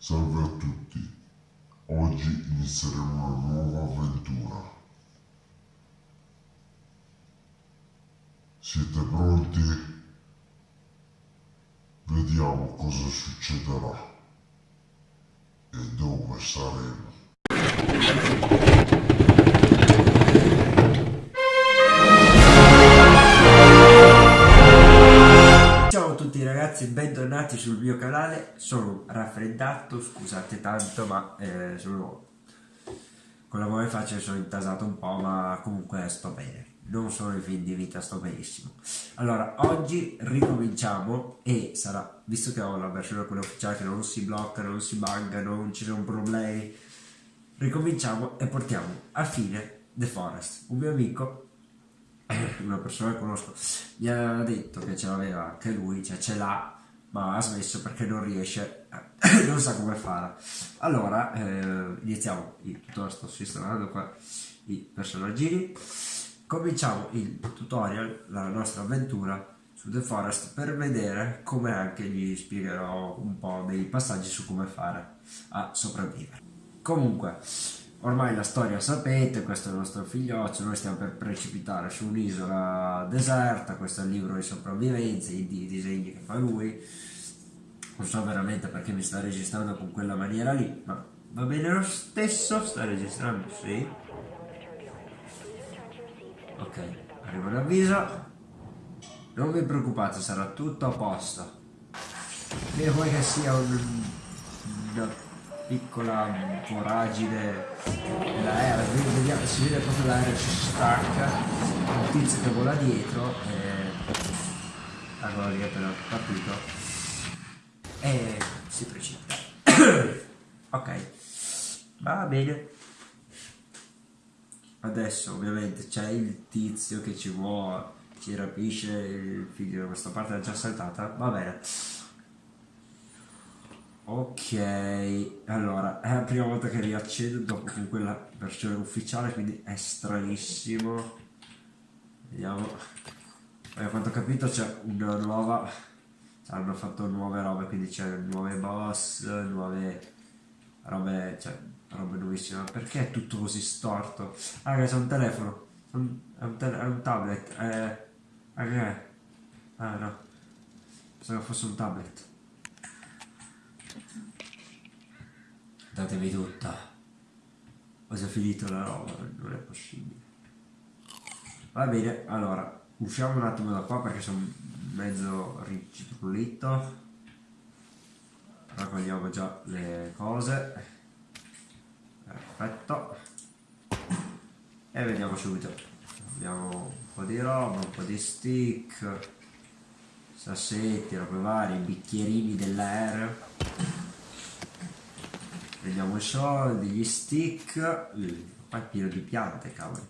Salve a tutti, oggi inizieremo una nuova avventura. Siete pronti? Vediamo cosa succederà e dove saremo. Ragazzi, bentornati sul mio canale, sono raffreddato, scusate tanto ma eh, sono con la nuova faccia sono intasato un po' ma comunque sto bene, non sono in fin di vita, sto benissimo. Allora, oggi ricominciamo e sarà, visto che ho la versione quella ufficiale che non si blocca, non si bugga, non ci sono problemi, ricominciamo e portiamo a fine The Forest, un mio amico una persona che conosco mi ha detto che ce l'aveva anche lui, cioè ce l'ha, ma ha smesso perché non riesce, non sa come fare. Allora, eh, iniziamo, il tutorial sto sistemando qua i personaggini, cominciamo il tutorial, la nostra avventura su The Forest per vedere come anche gli spiegherò un po' dei passaggi su come fare a sopravvivere. Comunque, Ormai la storia sapete, questo è il nostro figlioccio, noi stiamo per precipitare su un'isola deserta, questo è il libro di sopravvivenza, i, disegni che fa lui. Non so veramente perché mi sta registrando con quella maniera lì, ma va bene lo stesso, sta registrando, sì. Ok, arriva l'avviso. Non vi preoccupate, sarà tutto a posto. E vuoi che sia un... una piccola voragine l'aereo, vediamo, si vede proprio l'aereo si stacca, un tizio che vola dietro, e... allora lì è appena partito, e si precipita. ok, va bene. Adesso ovviamente c'è il tizio che ci vuole, ci rapisce il figlio, questa parte l'ha già saltata, va bene. Ok, allora, è la prima volta che riaccedo dopo con quella versione ufficiale, quindi è stranissimo. Vediamo. A quanto ho capito c'è una nuova... Hanno fatto nuove robe, quindi c'è nuove boss, nuove robe, cioè robe nuovissime. Perché è tutto così storto? Ah, c'è un telefono. È un, è un tablet. Eh, ah, che è? Ah, no. Pensavo fosse un tablet. Datevi tutta. Ho già finito la roba non è possibile. Va bene allora usciamo un attimo da qua perché sono mezzo riccitrulito raccogliamo già le cose. Perfetto. E vediamo subito. Abbiamo un po' di roba un po' di stick sassetti, robe varie, bicchierini dell'aereo prendiamo i soldi, gli stick, qua è pieno di piante, cavolo.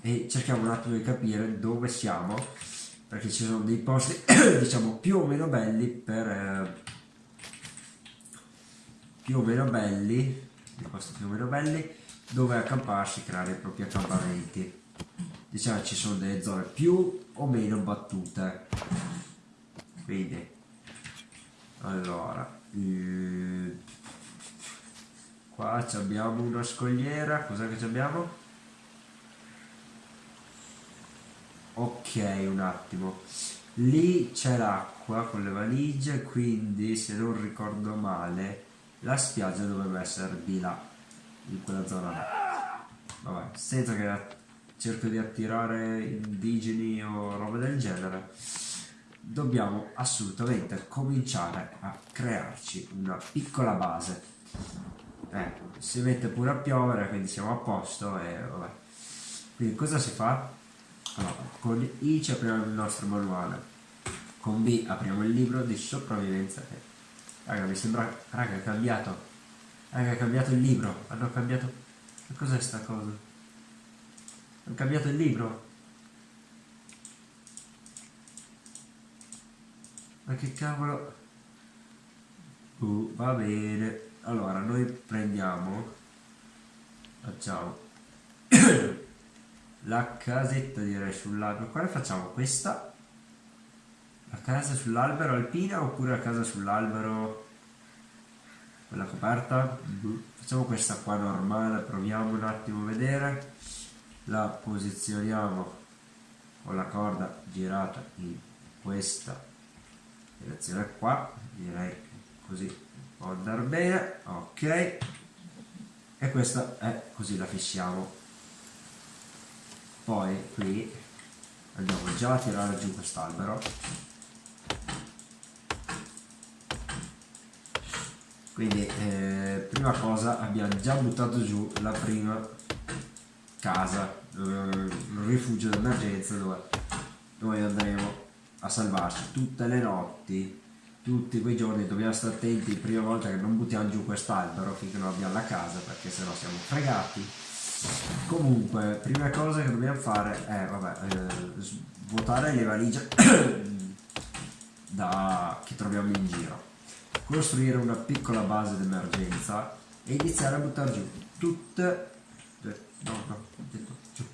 E cerchiamo un attimo di capire dove siamo, perché ci sono dei posti, diciamo, più o meno belli per... Eh, più o meno belli, dei posti più o meno belli, dove accamparsi, creare i propri accampamenti. Diciamo ci sono delle zone più o meno battute. Quindi, allora, e... Qua abbiamo una scogliera, cos'è che abbiamo? Ok, un attimo. Lì c'è l'acqua con le valigie, quindi se non ricordo male la spiaggia dovrebbe essere di là, in quella zona là. Vabbè, senza che cerco di attirare indigeni o roba del genere dobbiamo assolutamente cominciare a crearci una piccola base. Eh, si mette pure a piovere quindi siamo a posto e vabbè. Quindi cosa si fa? Allora, con I ci apriamo il nostro manuale. Con B apriamo il libro di sopravvivenza raga mi sembra raga è cambiato. Raga è cambiato il libro. Hanno cambiato cos'è sta cosa? hanno cambiato il libro ma che cavolo? Uh, va bene. Allora noi prendiamo facciamo la casetta direi sul lago quale facciamo questa. La casa sull'albero alpina oppure la casa sull'albero quella coperta? Boh. facciamo questa qua normale proviamo un attimo a vedere. La posizioniamo con la corda girata in questa direzione qua direi così. Può andare bene ok. E questa è così la fissiamo poi qui andiamo già a tirare giù quest'albero. Quindi eh, prima cosa abbiamo già buttato giù la prima casa eh, un rifugio d'emergenza dove noi andremo a salvarci tutte le notti tutti quei giorni dobbiamo stare attenti prima volta che non buttiamo giù quest'albero finché non abbiamo la casa perché sennò siamo fregati. Comunque prima cosa che dobbiamo fare è vabbè, eh, svuotare le valigie da, che troviamo in giro. Costruire una piccola base d'emergenza e iniziare a buttare giù tutte no no giù.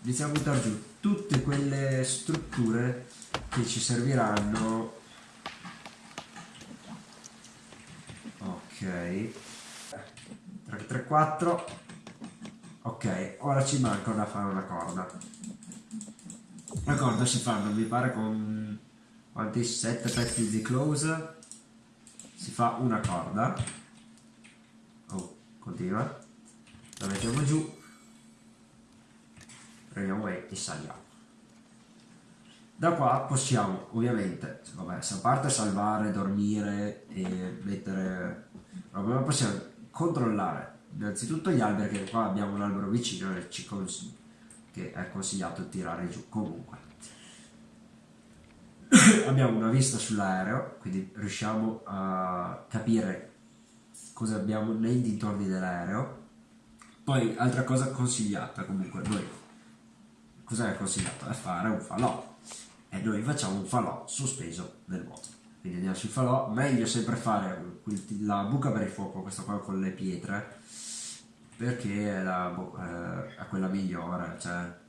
Iniziare a buttare giù tutte quelle strutture che ci serviranno. Ok. 3 3 4 ok ora ci manca da fare una corda. La corda si fa non mi pare con quanti? 7 pezzi di close. Si fa una corda. Oh continua. La mettiamo giù. Prendiamo e saliamo da qua possiamo ovviamente vabbè, a parte salvare dormire e mettere ma possiamo controllare innanzitutto gli alberi che qua abbiamo un albero vicino che è consigliato tirare giù comunque. Abbiamo una vista sull'aereo quindi riusciamo a capire cosa abbiamo nei dintorni dell'aereo. Poi altra cosa consigliata comunque noi cosa è consigliato? è fare un falò e noi facciamo un falò sospeso nel vuoto quindi andiamo sul falò. Meglio sempre fare la buca per il fuoco questa qua con le pietre perché è, la, eh, è quella migliore cioè.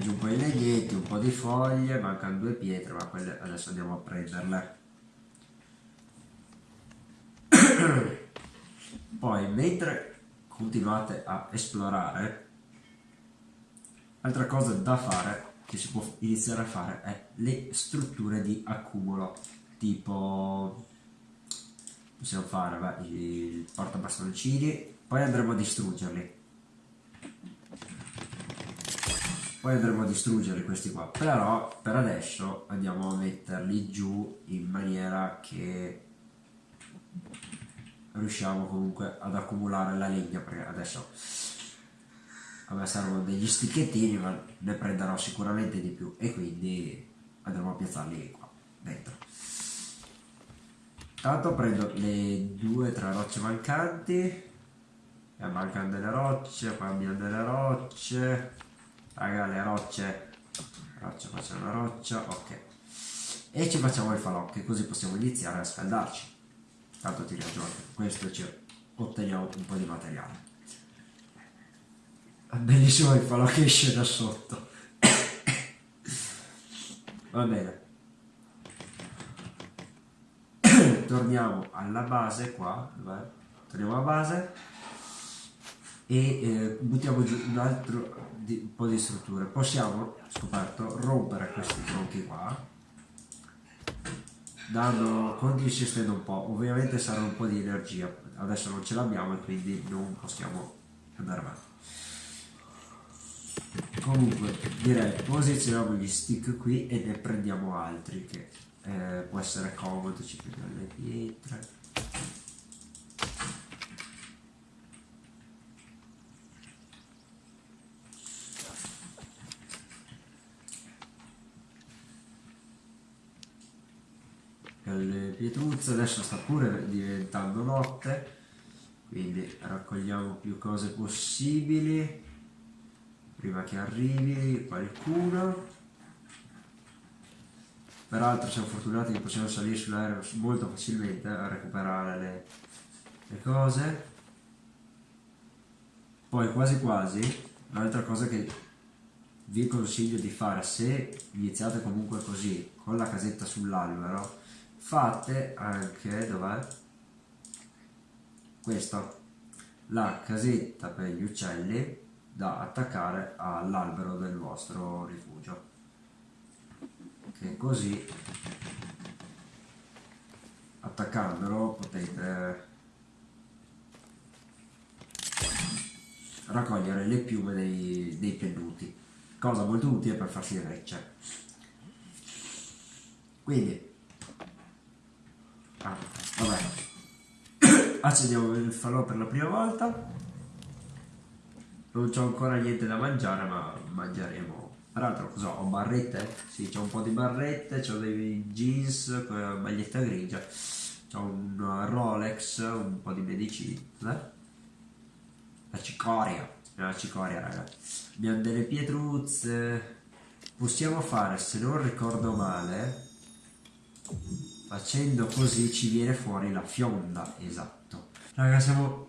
Giù un po' di legnetti, un po' di foglie, mancano due pietre, ma quelle adesso andiamo a prenderle. Poi, mentre continuate a esplorare, Altra cosa da fare, che si può iniziare a fare, è le strutture di accumulo, tipo possiamo fare beh, il portabastoncini, poi andremo a distruggerli. Poi andremo a distruggerli questi qua, però per adesso andiamo a metterli giù in maniera che riusciamo comunque ad accumulare la legna, perché adesso me servono degli sticchettini ma ne prenderò sicuramente di più. E quindi andremo a piazzarli qua dentro. Tanto prendo le due tre rocce mancanti. E mancano delle rocce poi abbiamo delle rocce. Raga le rocce. Roccia facciamo una roccia ok. E ci facciamo il falò così possiamo iniziare a scaldarci. Tanto ti ragione questo ci otteniamo un po' di materiale bellissimo il falò che esce da sotto. Va bene. Torniamo alla base qua, vai. torniamo alla base e eh, buttiamo giù un altro di, un po' di strutture. Possiamo, scoperto, rompere questi tronchi qua, dando, consistendo un po', ovviamente sarà un po' di energia, adesso non ce l'abbiamo e quindi non possiamo andare avanti comunque direi posizioniamo gli stick qui e ne prendiamo altri che eh, può essere comodo ci prendiamo le pietre. Le pietruzze adesso sta pure diventando notte quindi raccogliamo più cose possibili prima che arrivi qualcuno peraltro siamo fortunati che possiamo salire sull'aereo molto facilmente a recuperare le, le cose. Poi quasi quasi un'altra cosa che vi consiglio di fare se iniziate comunque così con la casetta sull'albero fate anche dov'è? Questa la casetta per gli uccelli da attaccare all'albero del vostro rifugio. Che così attaccandolo potete raccogliere le piume dei, dei pennuti cosa molto utile per farsi recce quindi ah, vabbè accendiamo il falò per la prima volta non c'ho ancora niente da mangiare ma mangeremo. Peraltro cosa ho barrette? sì c'ho un po' di barrette c'ho dei jeans maglietta grigia c'ho un Rolex un po' di medicina la cicoria la cicoria raga. Abbiamo delle pietruzze. Possiamo fare se non ricordo male facendo così ci viene fuori la fionda. Esatto. Raga siamo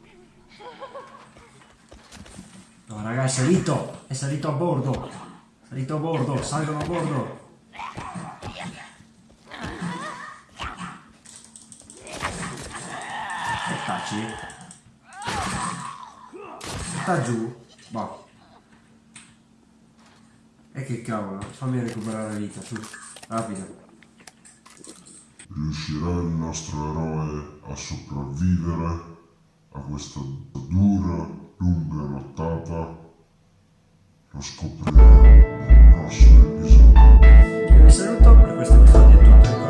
no raga è salito è salito a bordo è salito a bordo salgono a bordo. Taci sta giù boh e che cavolo fammi recuperare la vita su rapido. Riuscirà il nostro eroe a sopravvivere a questa dura, lunga nottata? Lo scopriremo nel prossimo episodio. Io vi saluto per questo episodio è tutto.